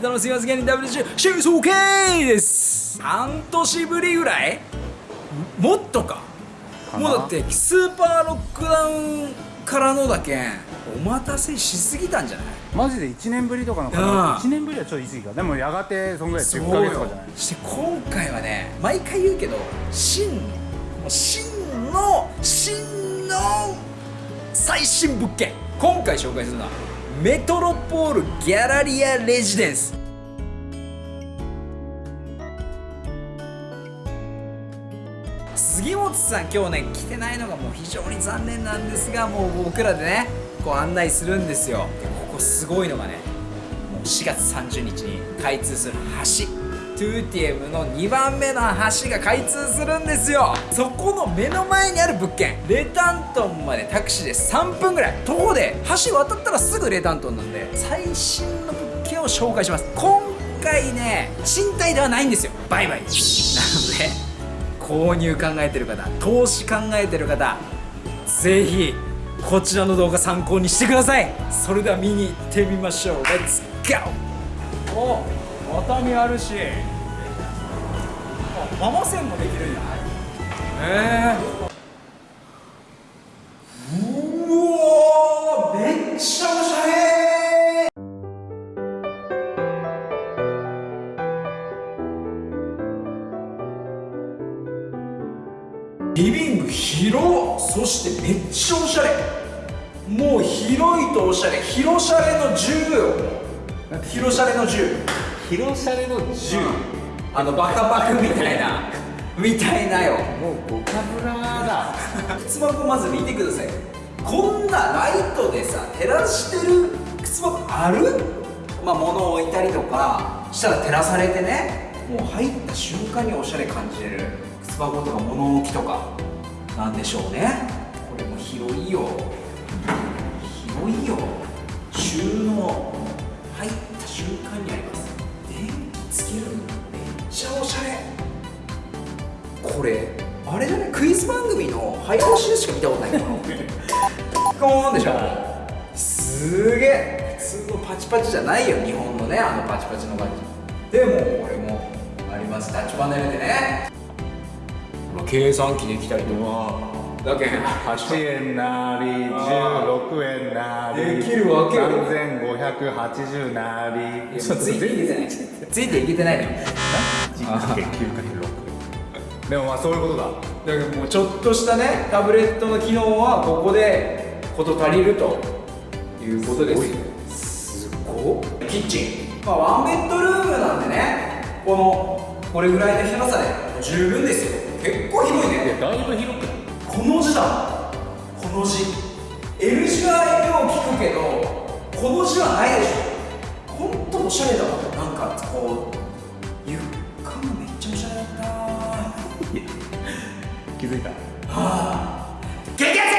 どうもベタのすみません芸人 WG シェイソーケーです。半年ぶりぐらい？もっとか。もうだってスーパーロックダウンからのだけんお待たせしすぎたんじゃない？マジで1年ぶりとかのかうん。な1年ぶりはちょっと言い過ぎかでもやがてそんぐらい10ヶ月とかじゃないそして今回はね毎回言うけど真もう真の真の最新物件。今回紹介するのはメトロポールギャラリアレジデンス。杉本さん今日ね来てないのがもう非常に残念なんですがもう僕らでねこう案内するんですよ。でここすごいのがねもう4月30日に開通する橋。トゥーティエムの2番目の橋が開通するんですよ。そこの目の前にある物件。レタントンまでタクシーで3分ぐらい。徒歩で橋渡ったらすぐレタントンなんで最新の物件を紹介します。今回ね賃貸ではないんですよ。売買ですなので購入考えてる方投資考えてる方ぜひこちらの動画参考にしてください。それでは見に行ってみましょう。Let's go! お畳あるし。ママ線もできるんや。へえうわめっちゃおしゃれ。リビング広そしてめっちゃおしゃれ。もう広いとおしゃれ。広しゃれの10よ。広しゃれの10広しゃれの10あのバカバカみたいなみたいなよ。もうボカブラだ。靴箱まず見てください。こんなライトでさ照らしてる靴箱ある？まあ物を置いたりとかしたら照らされてね。もう入った瞬間におしゃれ感じれる靴箱とか物置とかなんでしょうね。これも広いよ。広いよ。収納組の早押しでしか見たことないかなコーンでしょ。すげえ。普通のパチパチじゃないよ日本のねあのパチパチの感じ。でもこれもあります。タッチパネルでね。計算機できたりとかだけん8円なり16円なりできるわけよ。3580なり。ちょっとついていけてないついていけてないの。よ9かける6でもまあそういうことだ。だからもうちょっとしたねタブレットの機能はここで事足りるということです。すごい。キッチン、まあ、ワンベッドルームなんでねこのこれぐらいの広さで十分ですよ。結構広いね。だいぶ広くこの字だ。この字。L 字はよく聞くけどこの字はないでしょ。ほんとおしゃれだわ。なんかこうづいた。激アツ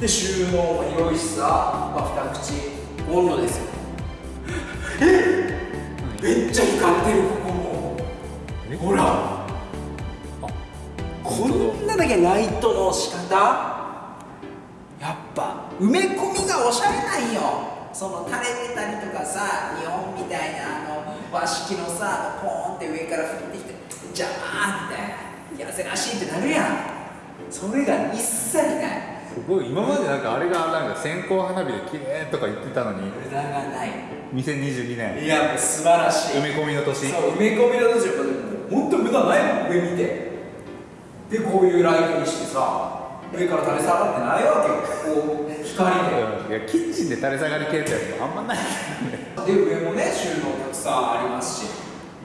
です。で収納も広いしさ、まあ、二口温炉ですよ。え？めっちゃ光ってるここも。ほら。こんなだけライトの仕方？やっぱ埋め込みがおしゃれなんよ。その垂れてたりとかさ日本みたいなあの和式のさポーンって上から降ってきて邪魔みたいなやせらしいってなるやん。それが一切ない。すごい今までなんかあれがなんか線香花火で綺麗とか言ってたのに。無駄がない。2022年。いやもう素晴らしい。埋め込みの年。そう埋め込みの年ほんと無駄ないもん上見て。でこういうライトにしてさ上から垂れ下がってないわけよ。こう光で。いやキッチンで垂れ下がり系ってやつもあんまないで上もね収納たくさんありますし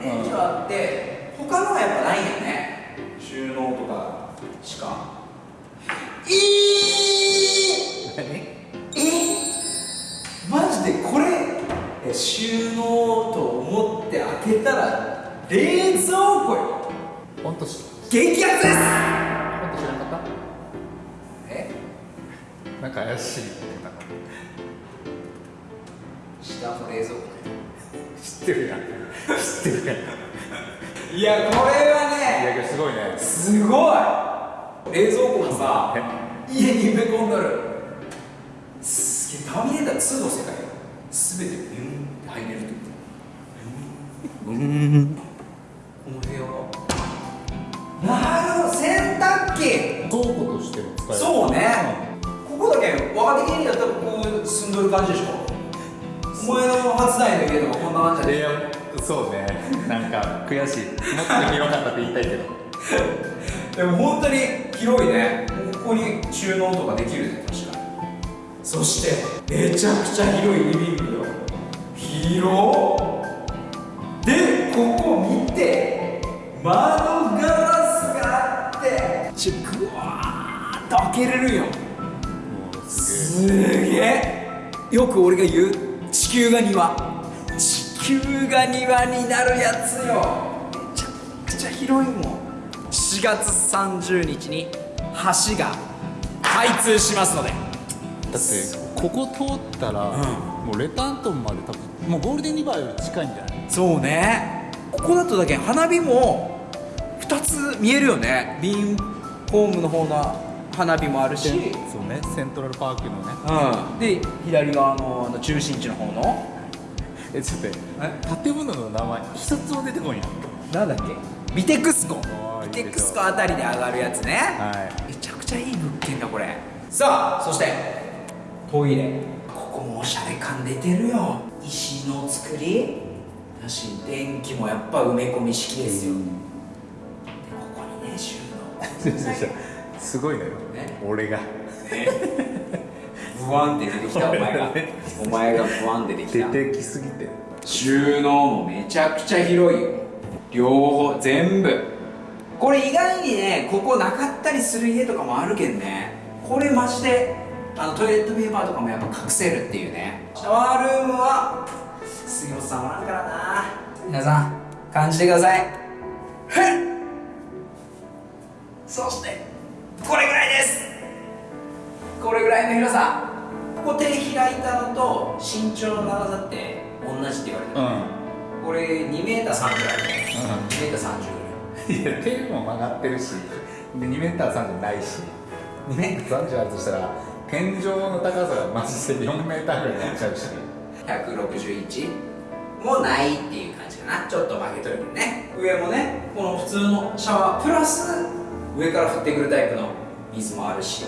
レンジがあって他のはやっぱないよね収納とかしか？えー、えマジでこれえ収納と思って開けたら冷蔵庫よ。本当し激アツです！本当知らなかっえ？たなんか怪しい下の冷蔵庫知ってるやん。知ってるやん。いやこれはねいやけどすごいね。すごい。冷蔵庫もさ家に埋め込んどる。すターミネーター2の世界全てビュンって入れるってこと。うんこの部屋。なるほど洗濯機。倉庫としても使える。そうね。ここだけ若手芸人だったらこう住んどる感じでしょ。お前の初代の家とかこんな感じじゃねそうね。なんか悔しい。もっと広かったって言いたいけど。でも本当に広いね。ここに収納とかできるね。確かに。そしてめちゃくちゃ広いリビングよ。広でここ見て窓ガラスがあってちぐわーっと開けれるよ。すすげえ。よく俺が言う地球が庭。地球が庭になるやつよめちゃくちゃ広いもん。4月30日に橋が開通しますので。だってここ通ったら、もうレタントンまで多分もうゴールデンリバーより近いんじゃない？そうね。ここだとだけ花火も2つ見えるよね。ビーンホームの方の花火もあるし、そうね。セントラルパークのね。うん、で左側のあの中心地の方のえちょっと建物の名前。一つも出てこいやん。なんだっけ？ビテクスコビテクスコあ。たりで上がるやつね。はい。めちゃくちゃいい物件だこれ。さあそしてトイレ。ここもおしゃれ感出てるよ。石の作り。だし電気もやっぱ埋め込み式ですよ、でここにね収納。すごいのよ、ね。俺が不安って出てきたお前が。お前が不安出てきた。出てきすぎて。収納もめちゃくちゃ広いよ。両方全部。これ意外にねここなかったりする家とかもあるけんね。これマジであのトイレットペーパーとかもやっぱ隠せるっていうね。シャワールームは杉本さんおらんからな。皆さん感じてください。そしてこれぐらいです。これぐらいの広さここ手開いたのと身長の長さって同じって言われてる、うこれ2メーター30あるね2メーター30ぐらい。んいや手も曲がってるしで2メーター30ないし2メーター30あるとしたら天井の高さがマジで4メーターぐらいになっちゃうし。161もないっていう感じかな。ちょっと曲げとるね。上もねこの普通のシャワープラス上から降ってくるタイプの水もあるし。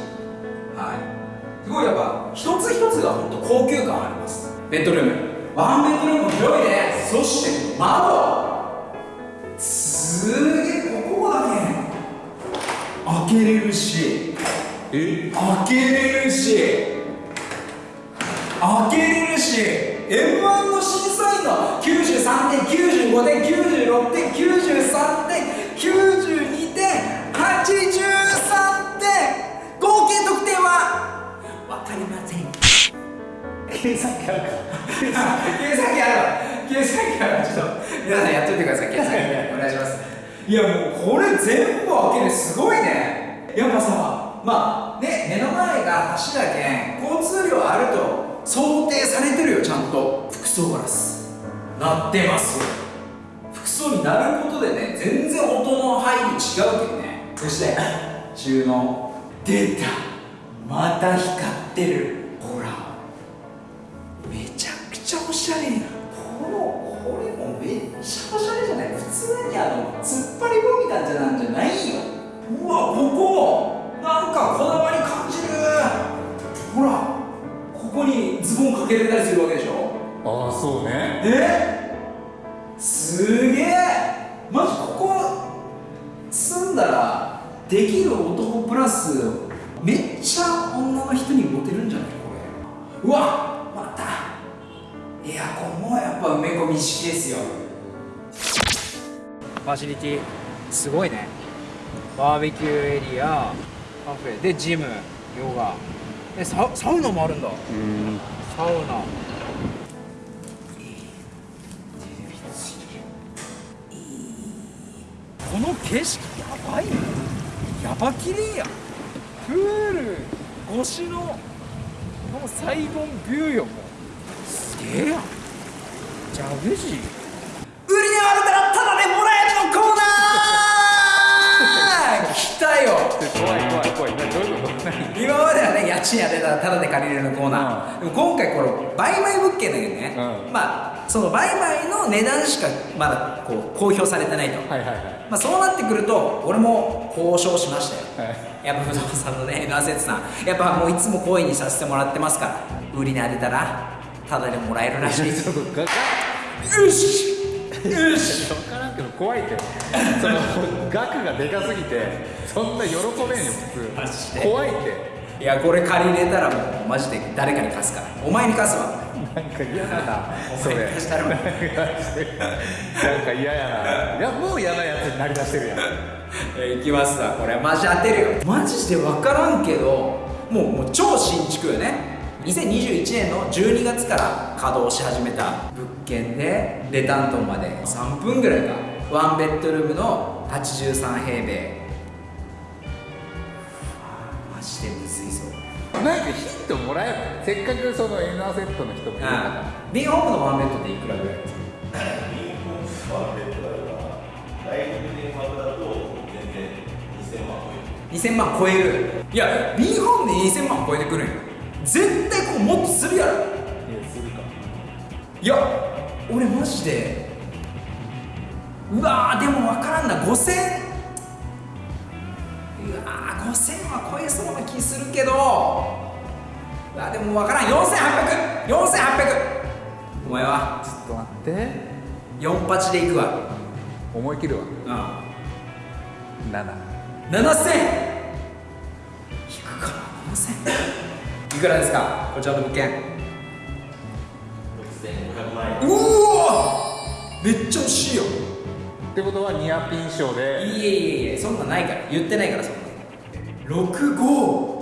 はいすごいやっぱ一つ一つが本当高級感あります。ベッドルーム。ワンベッドルームも広いね。そして窓。すげえここだけ開けれるし。え？開けれるし。開けれるし。m 1の審査員の93点95点96点93点92点83りません。計算機あるか 計算機ある計算機あるちょっと皆さんやっといてください。計算機お願いします。いやもうこれ全部開ける。すごいね。やっぱさまあね目の前が橋だけん交通量あると想定されてるよちゃんと。服装ガラス。なってます。服装になることでね全然音の入り違うけどね。そして 収納。出たまた光ってる。ほら。めちゃくちゃおしゃれやこのこれもめっちゃおしゃれじゃない？普通にあの突っ張り棒みたいなんじゃないよ。うわここ。なんかこだわり感じる。ほら。ここにズボンかけれたりするわけでしょ。ああそうね。え？すげえ。マジここ住んだらできる男プラスめっちゃ女の人にモテるんじゃないこれ。うわまた。エアコンもやっぱ埋め込み式ですよ。ファシリティすごいね。バーベキューエリアカフェ。でジムヨガ。えササウナもあるんだ。うん。サウナ。この景色やばいね。やばきれいやプール越しのこのサイゴンビューよ。もうすげえやん。ジャグジー売りにあるたらただでもらえるのコーナー。来たよ。怖い怖い。怖い。などういうこと何今今まではね家賃当てたらタダで借りれるのコーナー、でも今回この売買物件だけどね、うん。まあその売買の値段しかまだこう公表されてないと、はいはいはい。まあ、そうなってくると俺も交渉しましたよ。はい。やっぱ不動産のね N アセットさん。やっぱもういつも声にさせてもらってますから。売りに当てたらタダでもらえるらしい よしよし分からんけど怖いってその額がでかすぎてそんな喜べんよマ普通怖いっていやこれ借りれたらもうマジで誰かに貸すから。お前に貸すわ。なんか嫌だな。それ。なんか嫌やな。いやもう嫌なやつになりだしてるやん。えー、いきますわ。これマジ当てるよ。マジで分からんけどもうもう超新築よね。2021年の12月から稼働し始めた。物件でレタントンまで。3分ぐらいか。ワンベッドルームの83平米なんかヒントもらえばせっかくその N アセットの人もいるから。ビンホームのワンベッドでいくらぐらいですか2000万超える。いや B ホームで2000万超えてくるんよ。絶対ここもっとするやろ。いやするか。いや俺マジでうわーでも分からんな。5000うわー5000は超えそうな気するけど。うわでも分からん。48004800お前は。ちょっと待って。4八でいくわ。思い切るわ。うん。7 7000引くかな7000いくらですか？こちらの物件。うおめっちゃ惜しいよ。ってことはニアピン賞で。いえいえいえそんなんないから。言ってないからそんな65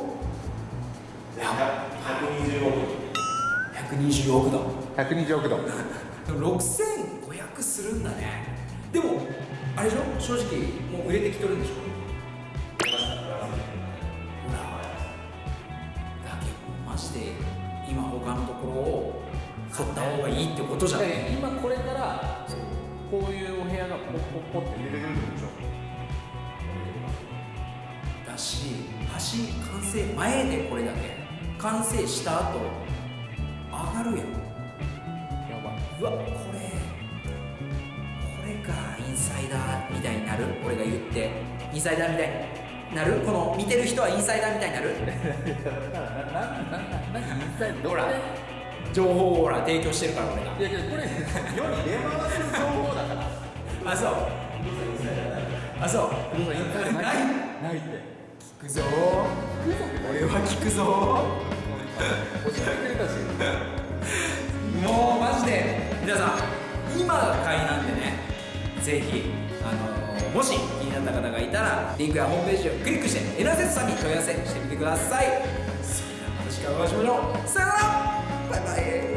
120億だ120億ドルでも6500するんだね。でもあれでしょ？正直もう売れてきとるんでしょ？ほら。だけどマジで今他のところを買った方がいいってことじゃん今これからこういうお部屋がポッポッポって出てくるんでしょ？だし橋完成前でこれだけ。完成した後上がるやん。やば。いうわこれこれがインサイダーみたいになる？俺が言って。インサイダーみたい。になる？この見てる人はインサイダーみたいになる？ほら。情報をほら提供してるから俺が。いやけどこれ世に出回ってる情報だから。あそう。あそう。ない。ないって聞くぞ。俺は聞くぞ。もうマジで皆さん今が買いなんでねぜひあのもし気になった方がいたらリンクやホームページをクリックしてエナゼスさんに問い合わせしてみてください。それではまた次回お会いしましょう。さよなら。バイバイ。